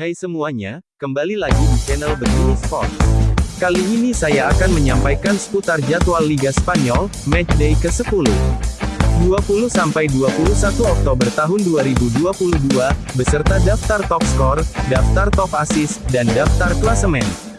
Hai semuanya, kembali lagi di channel Begini Sport. Kali ini saya akan menyampaikan seputar jadwal Liga Spanyol, matchday ke-10. 20-21 Oktober tahun 2022, beserta daftar top skor, daftar top assist, dan daftar klasemen.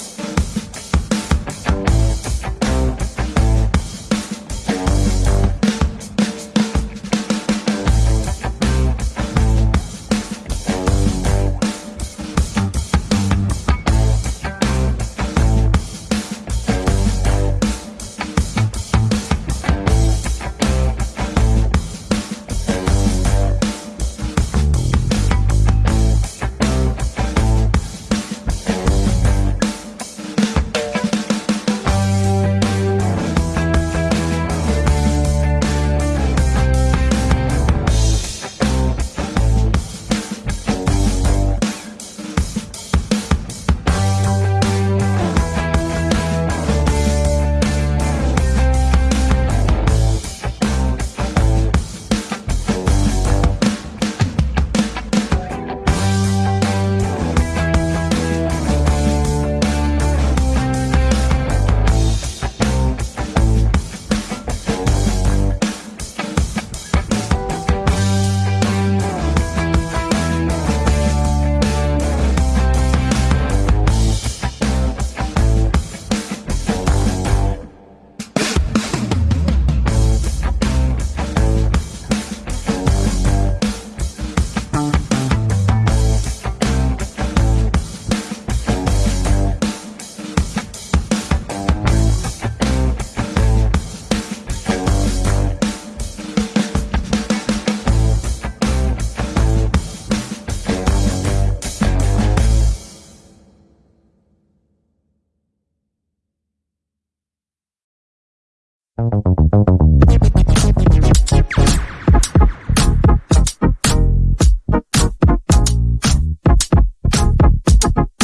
thank